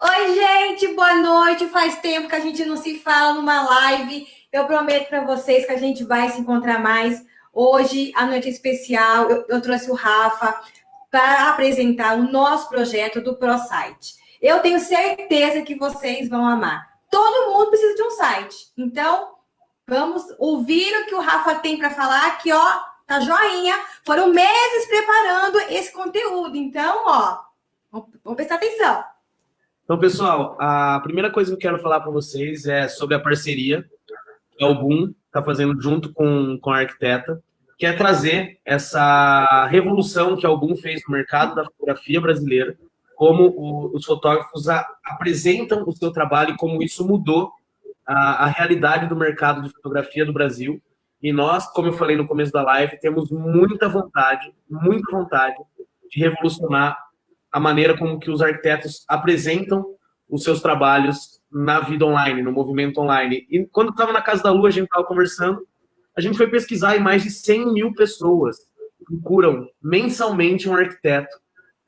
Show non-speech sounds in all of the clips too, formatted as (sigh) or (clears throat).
Oi, gente, boa noite. Faz tempo que a gente não se fala numa live. Eu prometo para vocês que a gente vai se encontrar mais. Hoje, a noite especial, eu, eu trouxe o Rafa para apresentar o nosso projeto do ProSite. Eu tenho certeza que vocês vão amar. Todo mundo precisa de um site. Então, vamos ouvir o que o Rafa tem para falar, que, ó, tá joinha. Foram meses preparando esse conteúdo. Então, ó, vamos prestar atenção. Então, pessoal, a primeira coisa que eu quero falar para vocês é sobre a parceria que a Album está fazendo junto com, com a arquiteta, que é trazer essa revolução que a Album fez no mercado da fotografia brasileira, como o, os fotógrafos a, apresentam o seu trabalho e como isso mudou a, a realidade do mercado de fotografia do Brasil. E nós, como eu falei no começo da live, temos muita vontade, muita vontade de revolucionar a maneira como que os arquitetos apresentam os seus trabalhos na vida online, no movimento online. E quando estava na Casa da Lua, a gente estava conversando, a gente foi pesquisar e mais de 100 mil pessoas procuram mensalmente um arquiteto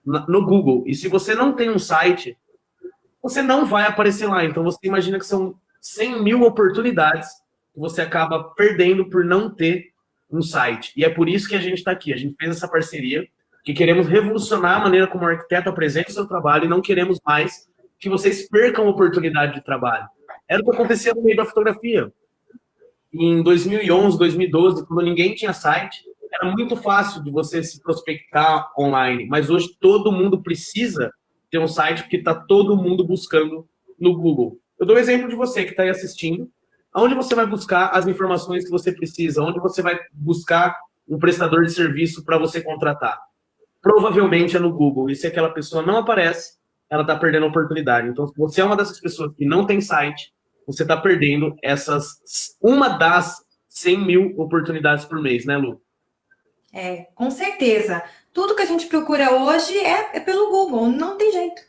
no Google. E se você não tem um site, você não vai aparecer lá. Então você imagina que são 100 mil oportunidades que você acaba perdendo por não ter um site. E é por isso que a gente está aqui. A gente fez essa parceria que queremos revolucionar a maneira como o arquiteto apresenta o seu trabalho e não queremos mais que vocês percam a oportunidade de trabalho. Era o que acontecia no meio da fotografia. Em 2011, 2012, quando ninguém tinha site, era muito fácil de você se prospectar online, mas hoje todo mundo precisa ter um site porque está todo mundo buscando no Google. Eu dou um exemplo de você que está aí assistindo. Onde você vai buscar as informações que você precisa? Onde você vai buscar um prestador de serviço para você contratar? Provavelmente é no Google. E se aquela pessoa não aparece, ela está perdendo a oportunidade. Então, se você é uma dessas pessoas que não tem site, você está perdendo essas, uma das 100 mil oportunidades por mês, né, Lu? É, com certeza. Tudo que a gente procura hoje é, é pelo Google, não tem jeito.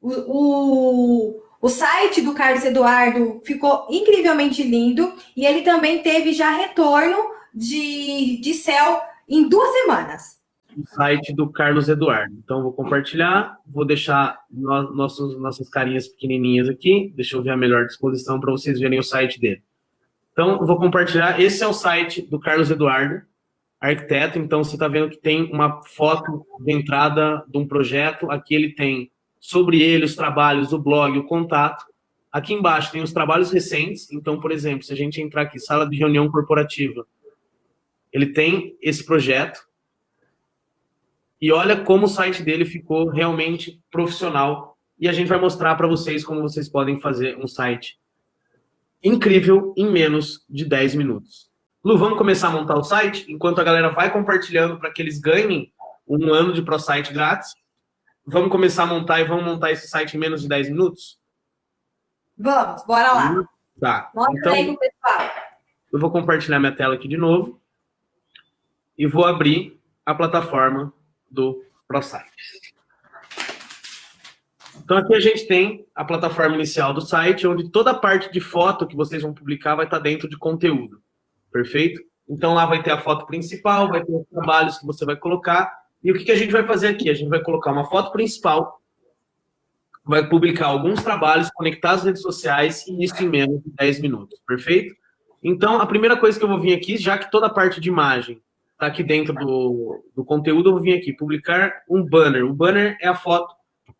O, o, o site do Carlos Eduardo ficou incrivelmente lindo e ele também teve já retorno de, de céu em duas semanas o site do Carlos Eduardo. Então, vou compartilhar, vou deixar no, nossos, nossas carinhas pequenininhas aqui, deixa eu ver a melhor disposição para vocês verem o site dele. Então, vou compartilhar, esse é o site do Carlos Eduardo, arquiteto, então você está vendo que tem uma foto de entrada de um projeto, aqui ele tem sobre ele os trabalhos, o blog, o contato, aqui embaixo tem os trabalhos recentes, então, por exemplo, se a gente entrar aqui, sala de reunião corporativa, ele tem esse projeto, e olha como o site dele ficou realmente profissional. E a gente vai mostrar para vocês como vocês podem fazer um site incrível em menos de 10 minutos. Lu, vamos começar a montar o site? Enquanto a galera vai compartilhando para que eles ganhem um ano de ProSite grátis, vamos começar a montar e vamos montar esse site em menos de 10 minutos? Vamos, bora lá. Tá. Mostra então, aí pessoal. Eu vou compartilhar minha tela aqui de novo e vou abrir a plataforma do ProSite. Então aqui a gente tem a plataforma inicial do site, onde toda a parte de foto que vocês vão publicar vai estar dentro de conteúdo. Perfeito? Então lá vai ter a foto principal, vai ter os trabalhos que você vai colocar. E o que, que a gente vai fazer aqui? A gente vai colocar uma foto principal, vai publicar alguns trabalhos, conectar as redes sociais e isso em menos de 10 minutos. Perfeito? Então, a primeira coisa que eu vou vir aqui, já que toda a parte de imagem está aqui dentro do, do conteúdo, eu vou vir aqui, publicar um banner. O banner é a foto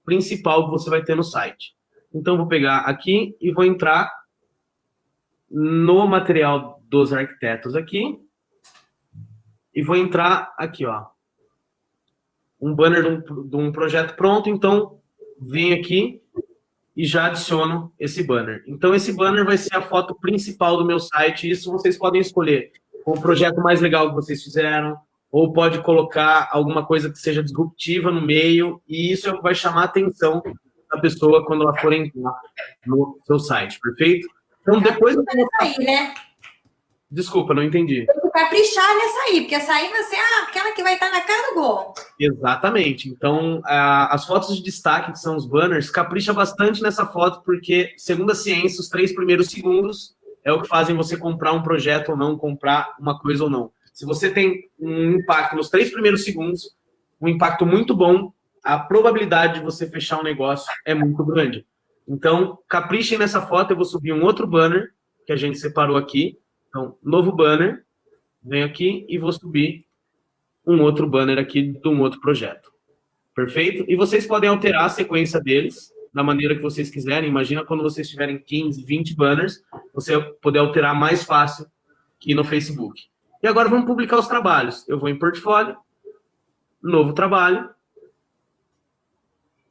principal que você vai ter no site. Então, vou pegar aqui e vou entrar no material dos arquitetos aqui. E vou entrar aqui, ó. Um banner de um, de um projeto pronto, então, vem aqui e já adiciono esse banner. Então, esse banner vai ser a foto principal do meu site. Isso vocês podem escolher o projeto mais legal que vocês fizeram, ou pode colocar alguma coisa que seja disruptiva no meio, e isso é o que vai chamar a atenção da pessoa quando ela for entrar no seu site, perfeito? Então, depois... Aí, né? Desculpa, não entendi. Caprichar nessa aí, porque essa aí vai ser aquela que vai estar na cara do gol. Exatamente. Então, a, as fotos de destaque, que são os banners, capricha bastante nessa foto, porque, segundo a ciência, os três primeiros segundos é o que fazem você comprar um projeto ou não, comprar uma coisa ou não. Se você tem um impacto nos três primeiros segundos, um impacto muito bom, a probabilidade de você fechar um negócio é muito grande. Então, caprichem nessa foto, eu vou subir um outro banner que a gente separou aqui. Então, novo banner, venho aqui e vou subir um outro banner aqui de um outro projeto. Perfeito? E vocês podem alterar a sequência deles da maneira que vocês quiserem. Imagina quando vocês tiverem 15, 20 banners, você poder alterar mais fácil que no Facebook. E agora vamos publicar os trabalhos. Eu vou em portfólio, novo trabalho,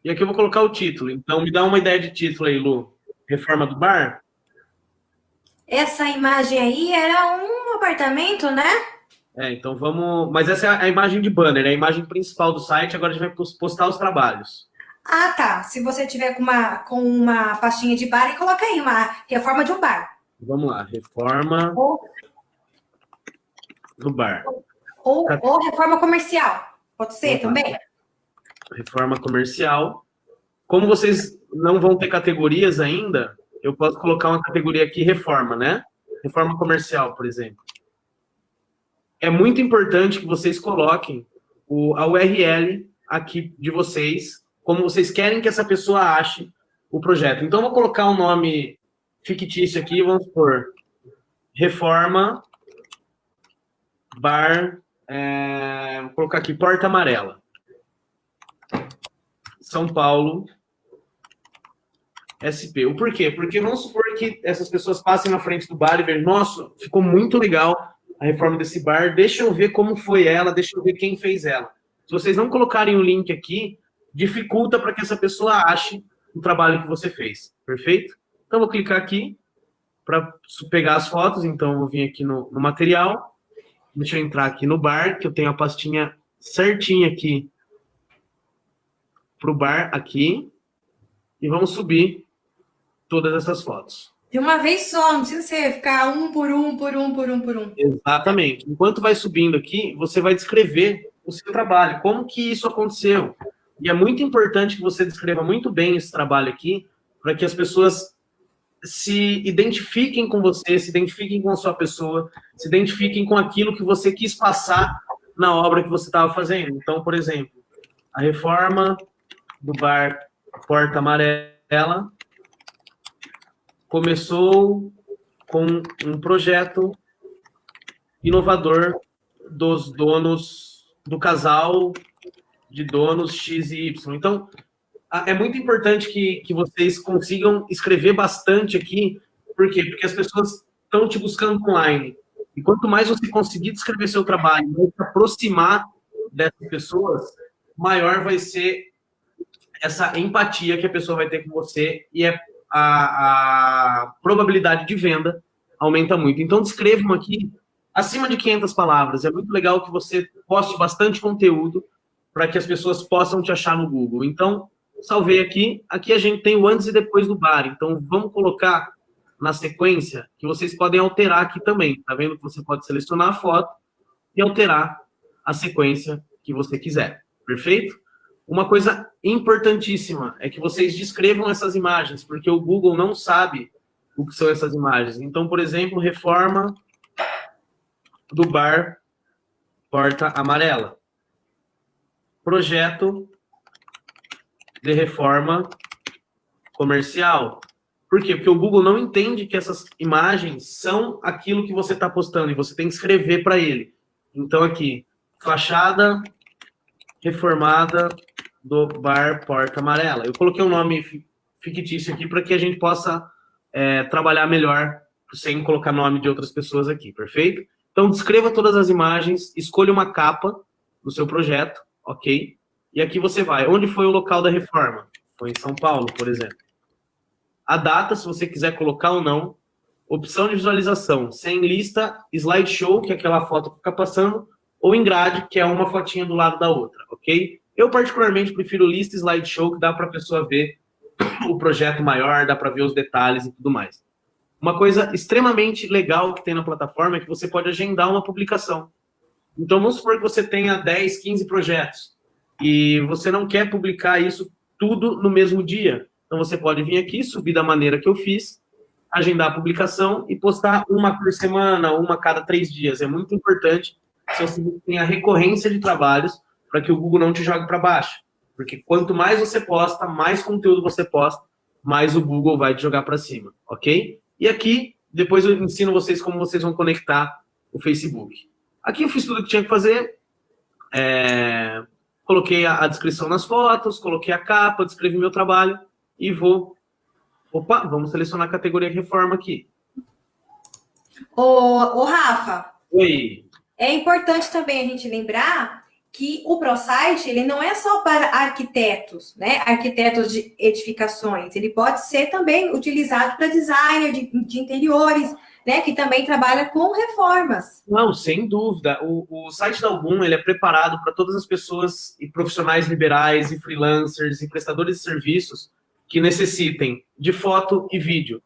e aqui eu vou colocar o título. Então, me dá uma ideia de título aí, Lu. Reforma do bar? Essa imagem aí era um apartamento, né? É, então vamos... Mas essa é a imagem de banner, é a imagem principal do site. Agora a gente vai postar os trabalhos. Ah, tá. Se você tiver com uma, com uma pastinha de bar, coloca aí uma reforma de um bar. Vamos lá, reforma ou, do bar. Ou, ou reforma comercial. Pode ser também? reforma comercial. Como vocês não vão ter categorias ainda, eu posso colocar uma categoria aqui, reforma, né? Reforma comercial, por exemplo. É muito importante que vocês coloquem o, a URL aqui de vocês, como vocês querem que essa pessoa ache o projeto. Então, vou colocar um nome fictício aqui, vamos por reforma bar, é, vou colocar aqui porta amarela. São Paulo, SP. O porquê? Porque vamos supor que essas pessoas passem na frente do bar e vejam, nossa, ficou muito legal a reforma desse bar, deixa eu ver como foi ela, deixa eu ver quem fez ela. Se vocês não colocarem o link aqui, dificulta para que essa pessoa ache o trabalho que você fez, perfeito? Então, vou clicar aqui para pegar as fotos, então vou vir aqui no, no material, deixa eu entrar aqui no bar, que eu tenho a pastinha certinha aqui para o bar aqui e vamos subir todas essas fotos. De uma vez só, não precisa ser ficar um por um, por um, por um, por um. Exatamente. Enquanto vai subindo aqui, você vai descrever o seu trabalho, como que isso aconteceu. E é muito importante que você descreva muito bem esse trabalho aqui, para que as pessoas se identifiquem com você, se identifiquem com a sua pessoa, se identifiquem com aquilo que você quis passar na obra que você estava fazendo. Então, por exemplo, a reforma do bar Porta Amarela começou com um projeto inovador dos donos, do casal de donos X e Y. Então, é muito importante que, que vocês consigam escrever bastante aqui. Por quê? Porque as pessoas estão te buscando online. E quanto mais você conseguir descrever seu trabalho, se aproximar dessas pessoas, maior vai ser essa empatia que a pessoa vai ter com você e é a, a probabilidade de venda aumenta muito. Então, descrevam aqui acima de 500 palavras. É muito legal que você poste bastante conteúdo para que as pessoas possam te achar no Google. Então, salvei aqui. Aqui a gente tem o antes e depois do bar. Então, vamos colocar na sequência que vocês podem alterar aqui também. Tá vendo que você pode selecionar a foto e alterar a sequência que você quiser. Perfeito? Uma coisa importantíssima é que vocês descrevam essas imagens, porque o Google não sabe o que são essas imagens. Então, por exemplo, reforma do bar Porta Amarela. Projeto de reforma comercial. Por quê? Porque o Google não entende que essas imagens são aquilo que você está postando e você tem que escrever para ele. Então, aqui, fachada reformada do bar Porta Amarela. Eu coloquei um nome fictício aqui para que a gente possa é, trabalhar melhor sem colocar nome de outras pessoas aqui, perfeito? Então, descreva todas as imagens, escolha uma capa do seu projeto, ok? E aqui você vai. Onde foi o local da reforma? Foi em São Paulo, por exemplo. A data, se você quiser colocar ou não. Opção de visualização, sem lista, slideshow, que é aquela foto que fica passando, ou em grade, que é uma fotinha do lado da outra, ok? Eu, particularmente, prefiro lista slideshow, que dá para a pessoa ver o projeto maior, dá para ver os detalhes e tudo mais. Uma coisa extremamente legal que tem na plataforma é que você pode agendar uma publicação. Então, vamos supor que você tenha 10, 15 projetos e você não quer publicar isso tudo no mesmo dia. Então, você pode vir aqui, subir da maneira que eu fiz, agendar a publicação e postar uma por semana, uma cada três dias. É muito importante se você tem a recorrência de trabalhos para que o Google não te jogue para baixo. Porque quanto mais você posta, mais conteúdo você posta, mais o Google vai te jogar para cima, ok? E aqui, depois eu ensino vocês como vocês vão conectar o Facebook. Aqui eu fiz tudo que tinha que fazer, é, coloquei a, a, descrição nas fotos, coloquei a capa, descrevi meu trabalho e vou... Opa, vamos selecionar a categoria reforma aqui. Ô, ô Rafa. Oi. É importante também a gente lembrar que o ProSite, ele não é só para arquitetos, né? Arquitetos de edificações. Ele pode ser também utilizado para designer de, de interiores, né, que também trabalha com reformas. Não, sem dúvida. O, o site da Album ele é preparado para todas as pessoas e profissionais liberais e freelancers e prestadores de serviços que necessitem de foto e vídeo.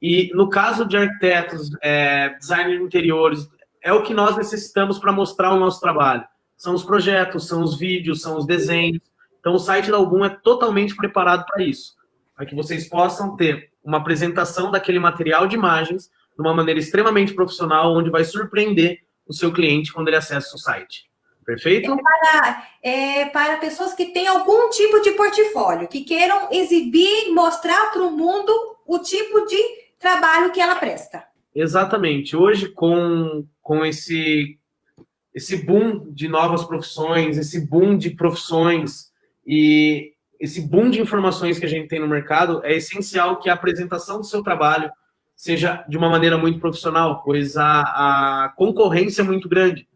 E no caso de arquitetos, é, designer de interiores, é o que nós necessitamos para mostrar o nosso trabalho. São os projetos, são os vídeos, são os desenhos. Então o site da Album é totalmente preparado para isso. Para que vocês possam ter uma apresentação daquele material de imagens de uma maneira extremamente profissional, onde vai surpreender o seu cliente quando ele acessa o site. Perfeito? É para, é para pessoas que têm algum tipo de portfólio, que queiram exibir, mostrar para o mundo o tipo de trabalho que ela presta. Exatamente. Hoje, com, com esse, esse boom de novas profissões, esse boom de profissões e esse boom de informações que a gente tem no mercado, é essencial que a apresentação do seu trabalho seja de uma maneira muito profissional, pois a, a concorrência é muito grande.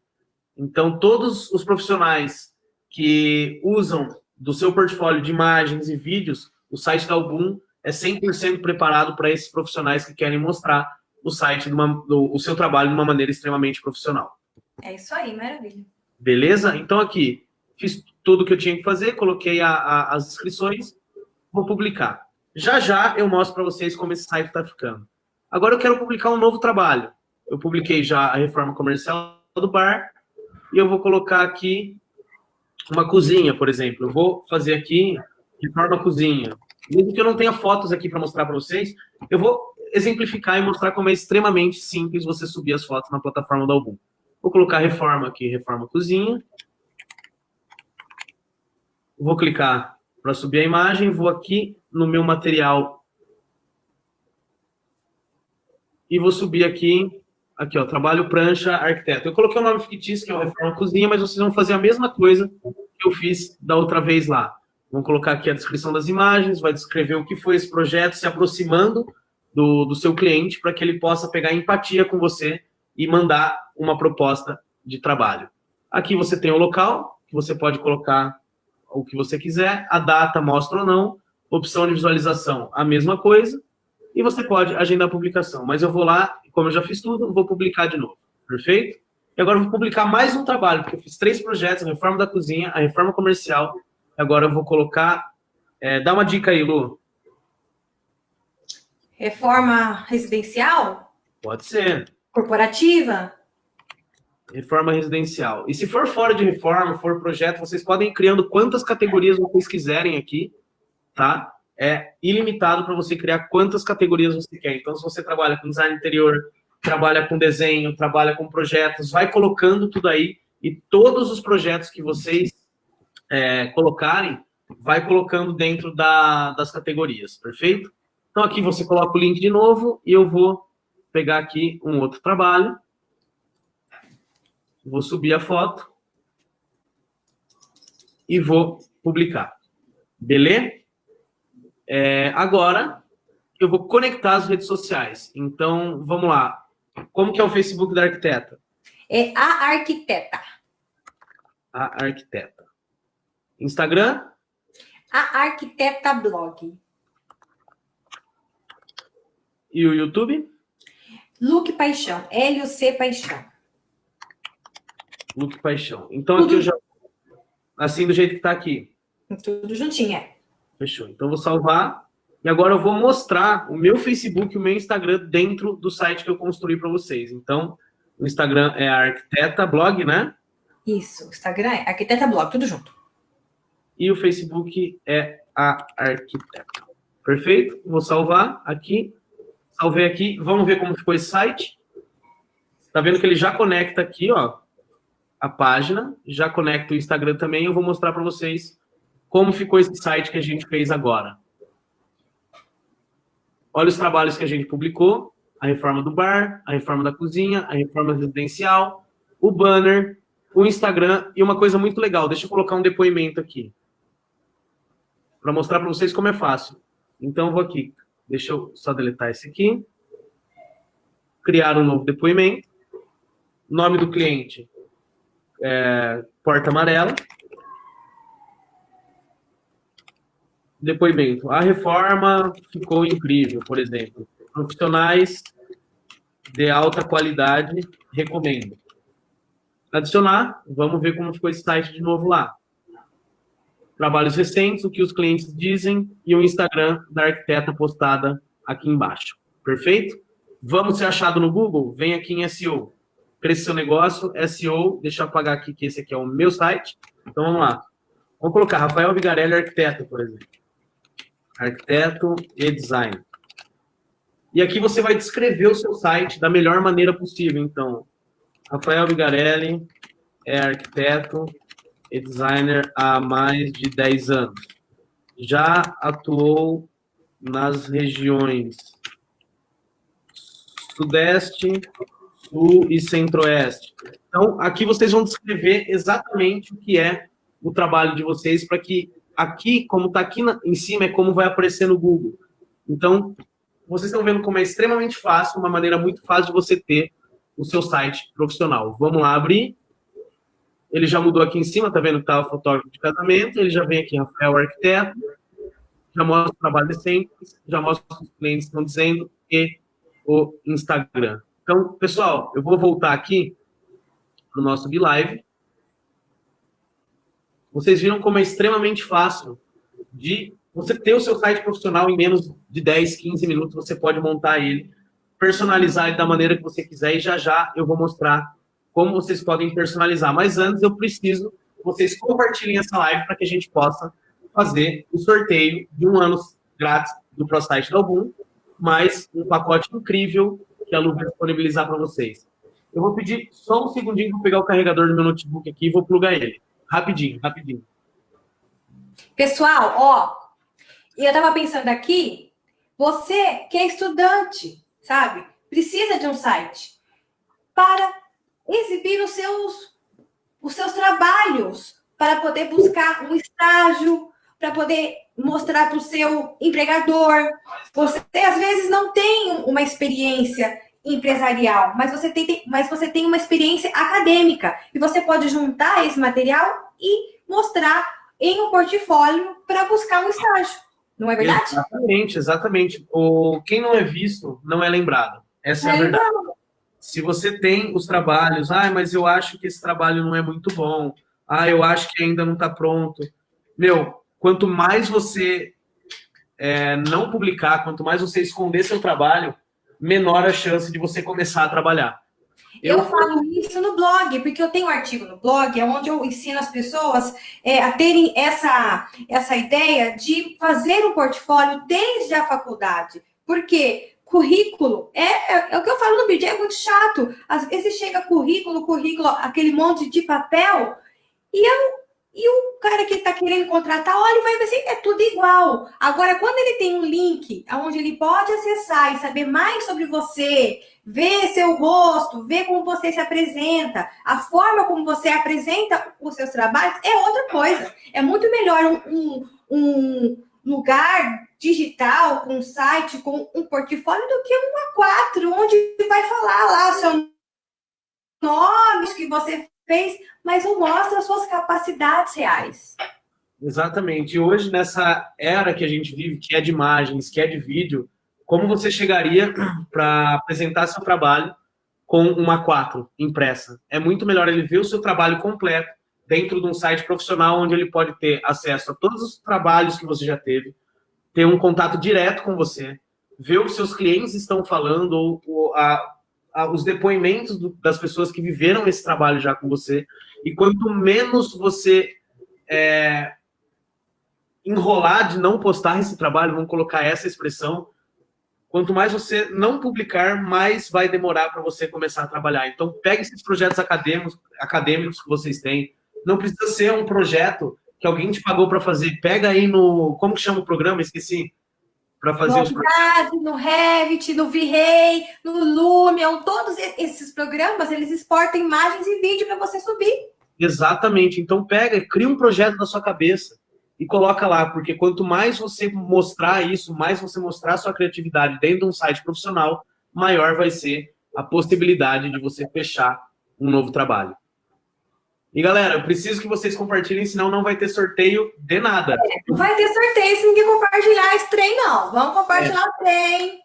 Então, todos os profissionais que usam do seu portfólio de imagens e vídeos, o site da Album é 100% preparado para esses profissionais que querem mostrar o site, uma, do, o seu trabalho de uma maneira extremamente profissional. É isso aí, maravilha. Beleza? Então, aqui, fiz tudo o que eu tinha que fazer, coloquei a, a, as inscrições, vou publicar. Já já eu mostro para vocês como esse site está ficando. Agora eu quero publicar um novo trabalho. Eu publiquei já a reforma comercial do bar e eu vou colocar aqui uma cozinha, por exemplo. Eu vou fazer aqui reforma cozinha. Mesmo que eu não tenha fotos aqui para mostrar para vocês, eu vou exemplificar e mostrar como é extremamente simples você subir as fotos na plataforma da Album. Vou colocar reforma aqui, reforma cozinha. Vou clicar para subir a imagem, vou aqui no meu material e vou subir aqui, aqui ó, trabalho prancha arquiteto. Eu coloquei o nome fictício, que é o Reforma Cozinha, mas vocês vão fazer a mesma coisa que eu fiz da outra vez lá. Vão colocar aqui a descrição das imagens, vai descrever o que foi esse projeto, se aproximando do, do seu cliente, para que ele possa pegar empatia com você e mandar uma proposta de trabalho. Aqui você tem o local, que você pode colocar o que você quiser, a data mostra ou não, opção de visualização, a mesma coisa, e você pode agendar a publicação. Mas eu vou lá, como eu já fiz tudo, vou publicar de novo. Perfeito? E agora eu vou publicar mais um trabalho, porque eu fiz três projetos, a reforma da cozinha, a reforma comercial. Agora eu vou colocar... É, dá uma dica aí, Lu. Reforma residencial? Pode ser. Corporativa? Reforma residencial. E se for fora de reforma, for projeto, vocês podem ir criando quantas categorias vocês quiserem aqui, tá? É ilimitado para você criar quantas categorias você quer. Então, se você trabalha com design interior, trabalha com desenho, trabalha com projetos, vai colocando tudo aí e todos os projetos que vocês é, colocarem, vai colocando dentro da, das categorias, perfeito? Então, aqui você coloca o link de novo e eu vou pegar aqui um outro trabalho. Vou subir a foto e vou publicar. Beleza? É, agora, eu vou conectar as redes sociais. Então, vamos lá. Como que é o Facebook da arquiteta? É a arquiteta. A arquiteta. Instagram? A arquiteta blog. E o YouTube? Luke Paixão. L-U-C Paixão. Luke Paixão. Então, Tudo... aqui eu já... Assim, do jeito que está aqui. Tudo juntinho, é. Fechou. Então, vou salvar. E agora eu vou mostrar o meu Facebook e o meu Instagram dentro do site que eu construí para vocês. Então, o Instagram é a Arquiteta Blog, né? Isso, o Instagram é Arquiteta Blog, tudo junto. E o Facebook é a Arquiteta. Perfeito? Vou salvar aqui. Salvei aqui. Vamos ver como ficou esse site. Tá vendo que ele já conecta aqui, ó, a página. Já conecta o Instagram também. Eu vou mostrar para vocês como ficou esse site que a gente fez agora. Olha os trabalhos que a gente publicou, a reforma do bar, a reforma da cozinha, a reforma residencial, o banner, o Instagram e uma coisa muito legal, deixa eu colocar um depoimento aqui, para mostrar para vocês como é fácil. Então, vou aqui, deixa eu só deletar esse aqui, criar um novo depoimento, nome do cliente, é, porta amarela, depoimento. A reforma ficou incrível, por exemplo. Profissionais de alta qualidade, recomendo. Adicionar, vamos ver como ficou esse site de novo lá. Trabalhos recentes, o que os clientes dizem e o Instagram da arquiteta postada aqui embaixo. Perfeito? Vamos ser achado no Google? Vem aqui em SEO. Crescer seu negócio, SEO, deixa eu apagar aqui que esse aqui é o meu site. Então vamos lá. Vamos colocar Rafael Vigarelli, arquiteto, por exemplo arquiteto e design. E aqui você vai descrever o seu site da melhor maneira possível. Então, Rafael Vigarelli é arquiteto e designer há mais de 10 anos. Já atuou nas regiões Sudeste, Sul e Centro-Oeste. Então, aqui vocês vão descrever exatamente o que é o trabalho de vocês para que aqui, como está aqui na, em cima, é como vai aparecer no Google. Então, vocês estão vendo como é extremamente fácil, uma maneira muito fácil de você ter o seu site profissional. Vamos lá abrir. Ele já mudou aqui em cima, tá vendo que tá o fotógrafo de casamento, ele já vem aqui, Rafael Arquiteto, já mostra o trabalho decente, já mostra o que os clientes estão dizendo e o Instagram. Então, pessoal, eu vou voltar aqui para o nosso BeLive. Vocês viram como é extremamente fácil de você ter o seu site profissional em menos de 10, 15 minutos, você pode montar ele, personalizar ele da maneira que você quiser e já já eu vou mostrar como vocês podem personalizar. Mas antes eu preciso que vocês compartilhem essa live para que a gente possa fazer o sorteio de um ano grátis do ProSite da Album, mais um pacote incrível que a Lu vai disponibilizar para vocês. Eu vou pedir só um segundinho para pegar o carregador do meu notebook aqui e vou plugar ele. Rapidinho, rapidinho. Pessoal, ó, eu estava pensando aqui, você que é estudante, sabe? Precisa de um site para exibir os seus, os seus trabalhos, para poder buscar um estágio, para poder mostrar para o seu empregador. Você às vezes não tem uma experiência empresarial, mas você tem, mas você tem uma experiência acadêmica e você pode juntar esse material e mostrar em um portfólio para buscar um estágio. Não é verdade? Exatamente, exatamente. O, quem não é visto não é lembrado. Essa é, é a verdade. Lembrado. Se você tem os trabalhos, ah, mas eu acho que esse trabalho não é muito bom, ah, eu acho que ainda não está pronto. Meu, quanto mais você é, não publicar, quanto mais você esconder seu trabalho, menor a chance de você começar a trabalhar. Eu, eu falo isso no blog, porque eu tenho um artigo no blog, é onde eu ensino as pessoas é, a terem essa, essa ideia de fazer um portfólio desde a faculdade. Porque currículo é, é, é, o que eu falo no vídeo, é muito chato. Às vezes chega currículo, currículo, aquele monte de papel, e eu e o cara que está querendo contratar, olha, vai ver é tudo igual. Agora, quando ele tem um link onde ele pode acessar e saber mais sobre você, ver seu rosto, ver como você se apresenta, a forma como você apresenta os seus trabalhos, é outra coisa. É muito melhor um, um, um lugar digital, com um site, com um portfólio, do que um A4, onde vai falar lá seu nomes que você fez, mas não mostra as suas capacidades reais. Exatamente. E hoje, nessa era que a gente vive, que é de imagens, que é de vídeo, como você chegaria (clears throat) para apresentar seu trabalho com uma 4 impressa? É muito melhor ele ver o seu trabalho completo dentro de um site profissional onde ele pode ter acesso a todos os trabalhos que você já teve, ter um contato direto com você, ver o que seus clientes estão falando, ou, ou a, os depoimentos do, das pessoas que viveram esse trabalho já com você. E quanto menos você é, enrolar de não postar esse trabalho, vamos colocar essa expressão, quanto mais você não publicar, mais vai demorar para você começar a trabalhar. Então, pegue esses projetos acadêmicos, acadêmicos que vocês têm. Não precisa ser um projeto que alguém te pagou para fazer, pega aí no... Como que chama o programa? Esqueci. Para fazer no os... no Revit, no V-Ray, no Lumion, todos esses programas, eles exportam imagens e vídeo para você subir. Exatamente. Então pega, cria um projeto na sua cabeça e coloca lá, porque quanto mais você mostrar isso, mais você mostrar sua criatividade dentro de um site profissional, maior vai ser a possibilidade de você fechar um novo trabalho. E galera, eu preciso que vocês compartilhem, senão não vai ter sorteio de nada. É, não vai ter sorteio se ninguém compartilhar esse trem, não. Vamos compartilhar é. o trem.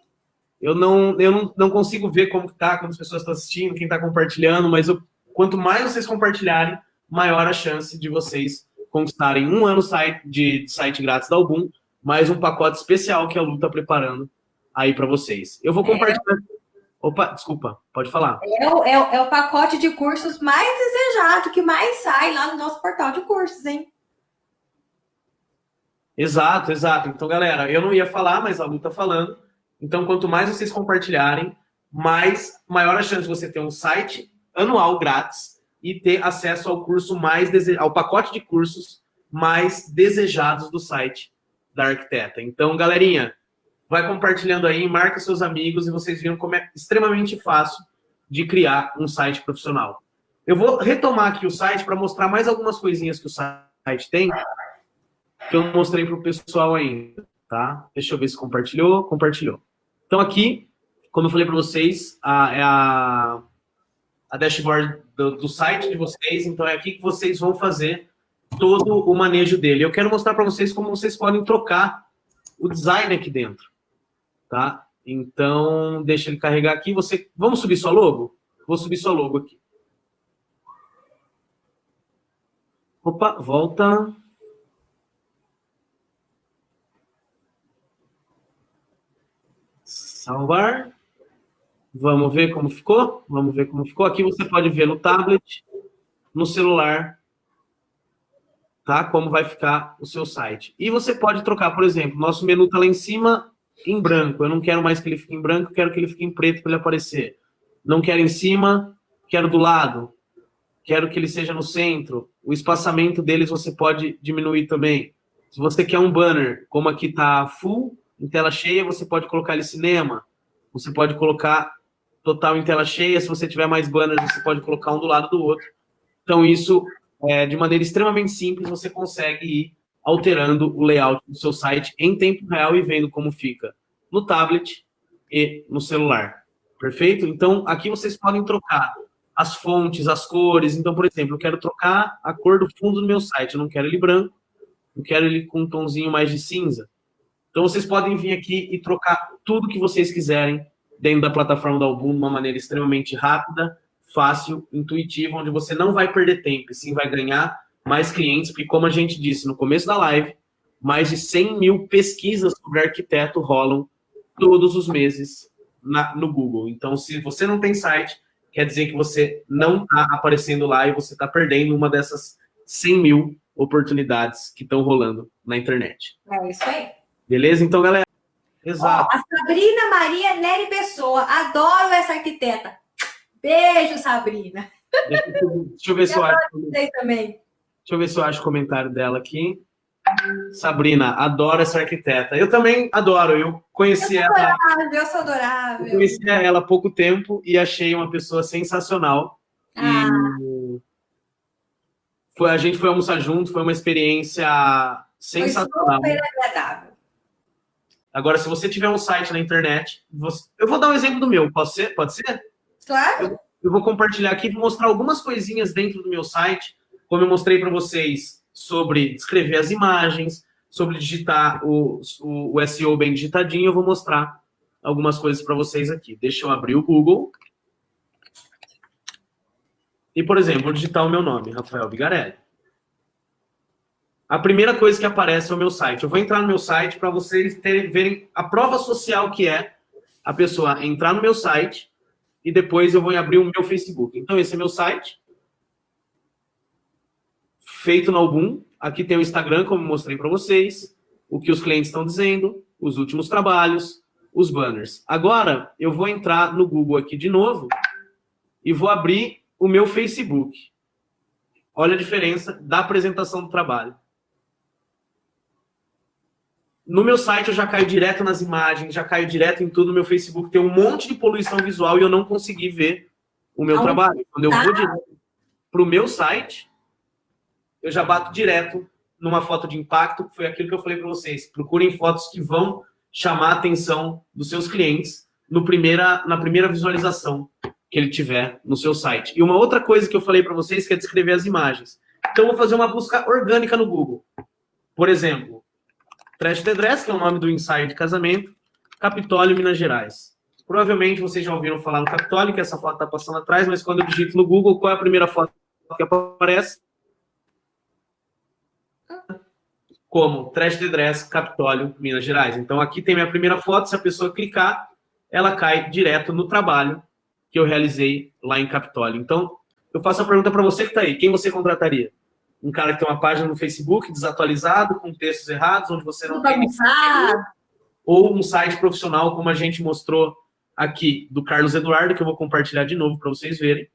Eu não, eu não, não consigo ver como tá, quantas pessoas estão assistindo, quem está compartilhando, mas eu, quanto mais vocês compartilharem, maior a chance de vocês conquistarem um ano de site grátis da Album, mais um pacote especial que a Lu está preparando aí para vocês. Eu vou é. compartilhar... É. Opa, desculpa, pode falar. É o, é, é o pacote de cursos mais desejado, que mais sai lá no nosso portal de cursos, hein? Exato, exato. Então, galera, eu não ia falar, mas a Lu está falando. Então, quanto mais vocês compartilharem, mais maior a chance de você ter um site anual grátis e ter acesso ao curso mais dese... ao pacote de cursos mais desejados do site da Arquiteta. Então, galerinha, vai compartilhando aí, marca seus amigos e vocês viram como é extremamente fácil de criar um site profissional. Eu vou retomar aqui o site para mostrar mais algumas coisinhas que o site tem, que eu não mostrei para o pessoal ainda, tá? Deixa eu ver se compartilhou. Compartilhou. Então aqui, como eu falei para vocês, a, é a, a dashboard do, do, site de vocês, então é aqui que vocês vão fazer todo o manejo dele. Eu quero mostrar para vocês como vocês podem trocar o design aqui dentro, tá? Então, deixa ele carregar aqui. Você, vamos subir sua logo? Vou subir sua logo aqui. Opa, volta. Salvar. Vamos ver como ficou? Vamos ver como ficou. Aqui você pode ver no tablet, no celular, tá? Como vai ficar o seu site. E você pode trocar, por exemplo, nosso menu está lá em cima em branco. Eu não quero mais que ele fique em branco, quero que ele fique em preto para ele aparecer. Não quero em cima, quero do lado. Quero que ele seja no centro. O espaçamento deles você pode diminuir também. Se você quer um banner, como aqui está full, em tela cheia, você pode colocar ele cinema. Você pode colocar total em tela cheia. Se você tiver mais banners, você pode colocar um do lado do outro. Então, isso, é, de maneira extremamente simples, você consegue ir alterando o layout do seu site em tempo real e vendo como fica no tablet e no celular. Perfeito? Então, aqui vocês podem trocar as fontes, as cores. Então, por exemplo, eu quero trocar a cor do fundo do meu site. Eu não quero ele branco, eu quero ele com um tomzinho mais de cinza. Então, vocês podem vir aqui e trocar tudo que vocês quiserem dentro da plataforma da Album de uma maneira extremamente rápida, fácil, intuitiva, onde você não vai perder tempo, e sim vai ganhar mais clientes, porque como a gente disse no começo da live, mais de 100 mil pesquisas sobre arquiteto rolam todos os meses na, no Google. Então, se você não tem site, quer dizer que você não está aparecendo lá e você está perdendo uma dessas 100 mil oportunidades que estão rolando na internet. É isso aí. Beleza? Então, galera, Exato. Ó, a Sabrina Maria Nery Pessoa. Adoro essa arquiteta. Beijo, Sabrina. Deixa, deixa eu ver se eu, (laughs) acho. Também. Deixa eu ver se eu acho o comentário dela aqui. Sabrina, adoro essa arquiteta. Eu também adoro. Eu conheci eu ela. Adorável, eu sou adorável. Eu conheci ela há pouco tempo e achei uma pessoa sensacional. Ah. E foi, a gente foi almoçar junto, foi uma experiência sensacional. Foi super agradável. Agora, se você tiver um site na internet, você... eu vou dar um exemplo do meu, pode ser? Pode ser? Claro. Eu, eu vou compartilhar aqui, vou mostrar algumas coisinhas dentro do meu site, como eu mostrei para vocês sobre escrever as imagens, sobre digitar o, o, o SEO bem digitadinho, eu vou mostrar algumas coisas para vocês aqui. Deixa eu abrir o Google. E, por exemplo, vou digitar o meu nome, Rafael Bigarelli a primeira coisa que aparece é o meu site. Eu vou entrar no meu site para vocês terem, verem a prova social que é a pessoa entrar no meu site e depois eu vou abrir o meu Facebook. Então, esse é meu site, feito no Album. Aqui tem o Instagram, como mostrei para vocês, o que os clientes estão dizendo, os últimos trabalhos, os banners. Agora, eu vou entrar no Google aqui de novo e vou abrir o meu Facebook. Olha a diferença da apresentação do trabalho. no meu site eu já caio direto nas imagens, já caio direto em tudo. No meu Facebook tem um monte de poluição visual e eu não consegui ver o meu trabalho. Quando eu vou direto para o meu site, eu já bato direto numa foto de impacto, que foi aquilo que eu falei para vocês. Procurem fotos que vão chamar a atenção dos seus clientes no primeira, na primeira visualização que ele tiver no seu site. E uma outra coisa que eu falei para vocês que é descrever as imagens. Então, eu vou fazer uma busca orgânica no Google. Por exemplo, Trash the Dress, que é o nome do ensaio de casamento, Capitólio, Minas Gerais. Provavelmente vocês já ouviram falar no Capitólio, que essa foto está passando atrás, mas quando eu digito no Google, qual é a primeira foto que aparece? Como Trash the Dress, Capitólio, Minas Gerais. Então, aqui tem minha primeira foto. Se a pessoa clicar, ela cai direto no trabalho que eu realizei lá em Capitólio. Então, eu faço a pergunta para você que está aí. Quem você contrataria? Um cara que tem uma página no Facebook desatualizado, com textos errados, onde você não tem... Ou um site profissional, como a gente mostrou aqui, do Carlos Eduardo, que eu vou compartilhar de novo para vocês verem,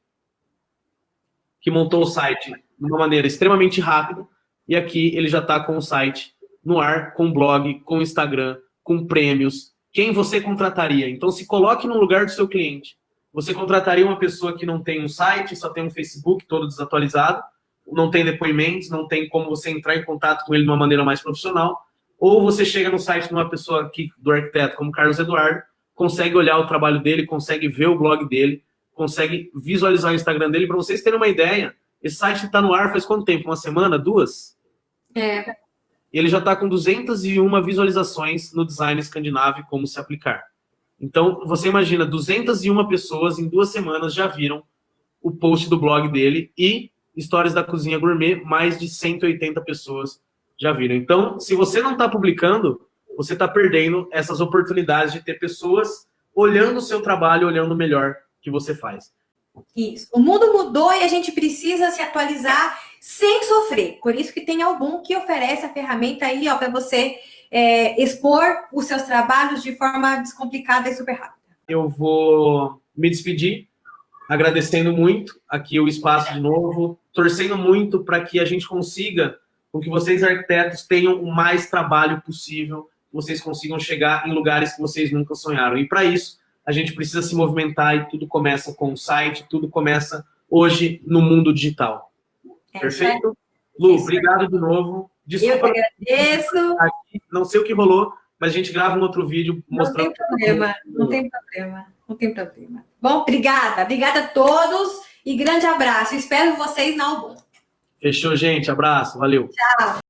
que montou o site de uma maneira extremamente rápida, e aqui ele já está com o site no ar, com blog, com Instagram, com prêmios. Quem você contrataria? Então, se coloque no lugar do seu cliente. Você contrataria uma pessoa que não tem um site, só tem um Facebook todo desatualizado, não tem depoimentos, não tem como você entrar em contato com ele de uma maneira mais profissional, ou você chega no site de uma pessoa aqui, do arquiteto como Carlos Eduardo, consegue olhar o trabalho dele, consegue ver o blog dele, consegue visualizar o Instagram dele. Para vocês terem uma ideia, esse site está no ar faz quanto tempo? Uma semana? Duas? É. Ele já está com 201 visualizações no design escandinavo como se aplicar. Então, você imagina, 201 pessoas em duas semanas já viram o post do blog dele e Histórias da Cozinha Gourmet, mais de 180 pessoas já viram. Então, se você não está publicando, você está perdendo essas oportunidades de ter pessoas olhando o seu trabalho, olhando o melhor que você faz. Isso. O mundo mudou e a gente precisa se atualizar sem sofrer. Por isso que tem algum que oferece a ferramenta aí, para você é, expor os seus trabalhos de forma descomplicada e super rápida. Eu vou me despedir, agradecendo muito aqui o espaço de novo, torcendo muito para que a gente consiga, com que vocês arquitetos tenham o mais trabalho possível, vocês consigam chegar em lugares que vocês nunca sonharam. E para isso, a gente precisa se movimentar e tudo começa com o site, tudo começa hoje no mundo digital. É, Perfeito? Lu, obrigado de novo. Desculpa. Eu agradeço. Não sei o que rolou, mas a gente grava um outro vídeo mostrando. Não tem problema, não tem problema, não tem problema. Bom, obrigada. Obrigada a todos e grande abraço. Espero vocês na Album. Fechou, gente. Abraço. Valeu. Tchau.